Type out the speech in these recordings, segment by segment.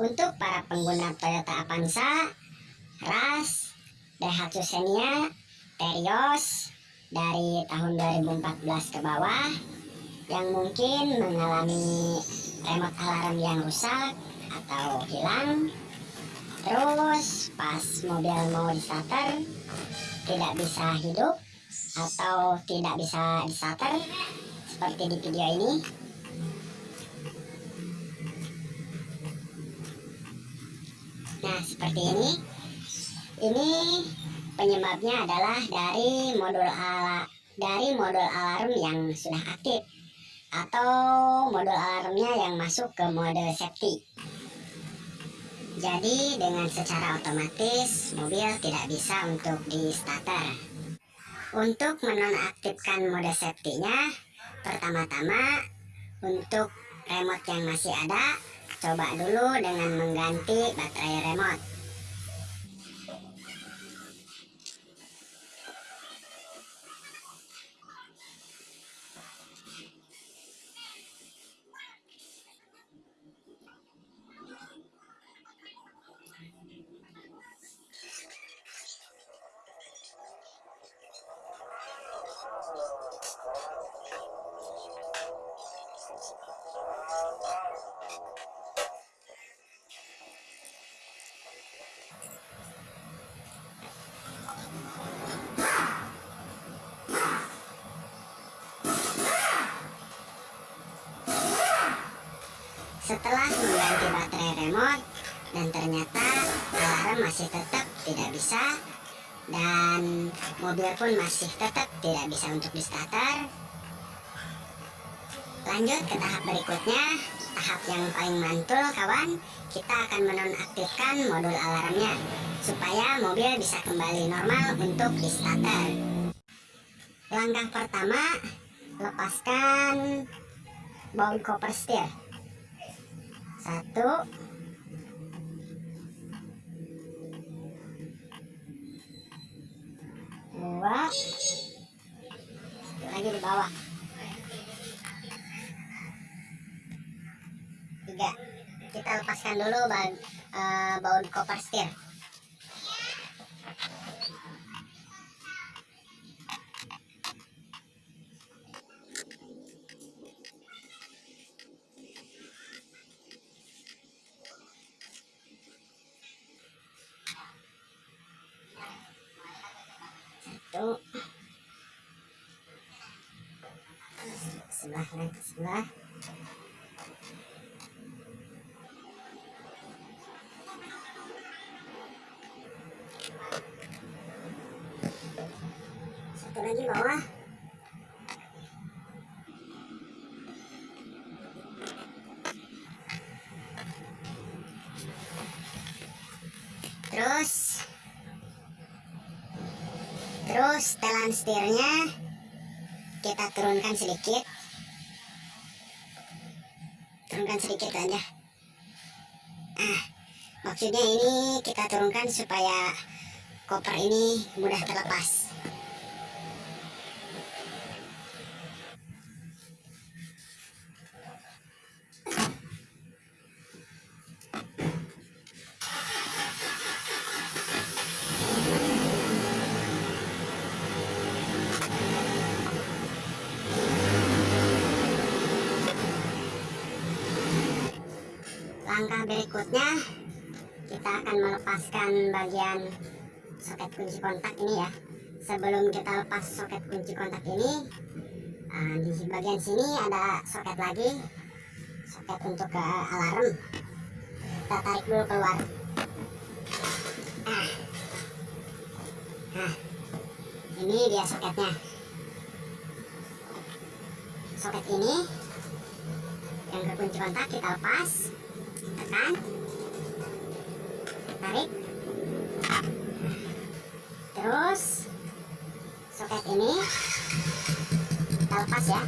Untuk para pengguna Toyota Avanza, Ras, Daihatsu Xenia, Terios dari tahun 2014 ke bawah yang mungkin mengalami remote alarm yang rusak atau hilang terus pas mobil mau di starter tidak bisa hidup atau tidak bisa di starter seperti di video ini Nah, seperti ini. Ini penyebabnya adalah dari modul ala dari modul alarm yang sudah aktif atau modul alarmnya yang masuk ke mode safety. Jadi dengan secara otomatis mobil tidak bisa untuk di starter. Untuk menonaktifkan mode safety-nya, pertama-tama untuk remote yang masih ada Coba dulu dengan mengganti baterai remote. Setelah mengganti baterai remote dan ternyata alarm masih tetap tidak bisa dan mobil pun masih tetap tidak bisa untuk di starter lanjut ke tahap berikutnya. Tahap yang paling mantul kawan kita akan menonaktifkan modul alarmnya supaya mobil bisa kembali normal untuk di starter langkah pertama lepaskan baut koper setir satu. Dua. Satu lagi di bawah. Tiga. Kita lepaskan dulu baut, uh, baut koper setir satu sebelah dan sebelah satu lagi bawah terus terus setirnya kita turunkan sedikit. Turunkan sedikit aja. Ah maksudnya ini kita turunkan supaya koper ini mudah terlepas langkah berikutnya kita akan melepaskan bagian soket kunci kontak ini ya. Sebelum kita lepas soket kunci kontak ini uh, di bagian sini ada soket lagi soket untuk ke alarm. Kita tarik dulu keluar. Ah. nah. Ini dia soketnya. Soket ini yang ke kunci kontak kita lepas tekan tarik. Terus soket ini. Kita lepas ya.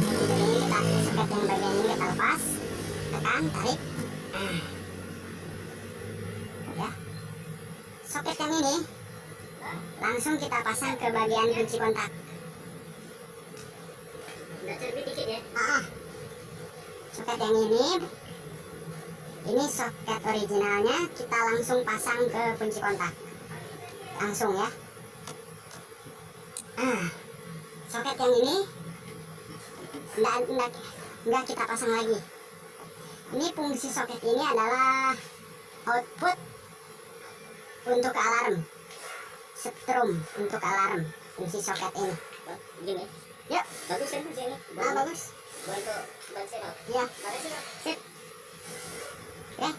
Jadi ini kita soket yang bagian ini kita lepas. Tekan tarik. Ya soket yang ini langsung kita pasang ke bagian kunci kontak. Udah cerbit dikit ya. ah, soket yang ini ini soket originalnya kita langsung pasang ke kunci kontak. Langsung ya. Ah soket yang ini enggak, enggak, enggak kita pasang lagi. Ini fungsi soket ini adalah output untuk alarm. Setrum untuk alarm fungsi soket ini. Gini. yuk. Bagus kan fungsi ini? ah, bagus Bantu bantu Pak. sip oke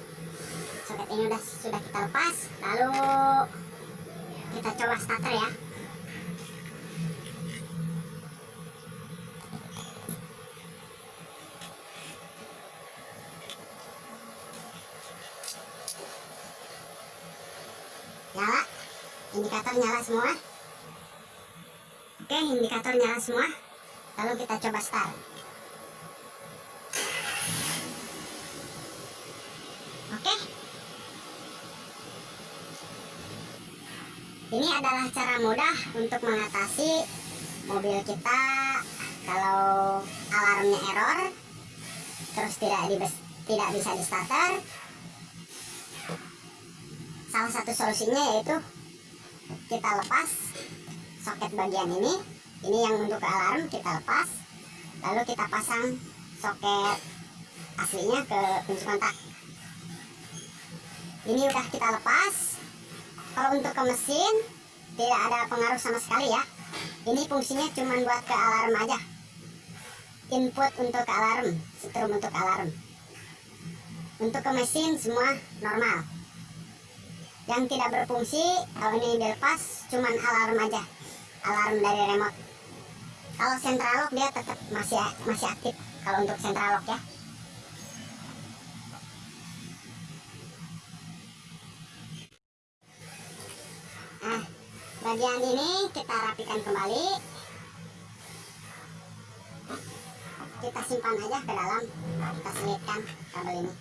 soket ini udah sudah kita lepas lalu kita coba starter ya. Nyala. Indikator nyala semua. Oke indikator nyala semua. Lalu kita coba start Ini adalah cara mudah untuk mengatasi mobil kita kalau alarmnya error terus tidak di tidak bisa di starter. Salah satu solusinya yaitu kita lepas soket bagian ini. Ini yang untuk alarm kita lepas. Lalu kita pasang soket aslinya ke kunci kontak ini udah kita lepas kalau untuk ke mesin tidak ada pengaruh sama sekali ya. Ini fungsinya cuma buat ke alarm aja. Input untuk alarm setrum untuk alarm. Untuk ke mesin semua normal. Yang tidak berfungsi kalau ini dilepas cuman alarm aja. Alarm dari remote. Kalau central lock dia tetap masih masih aktif. Kalau untuk central lock ya bagian ini kita rapikan kembali. Kita simpan aja ke dalam. Kita selitkan kabel ini.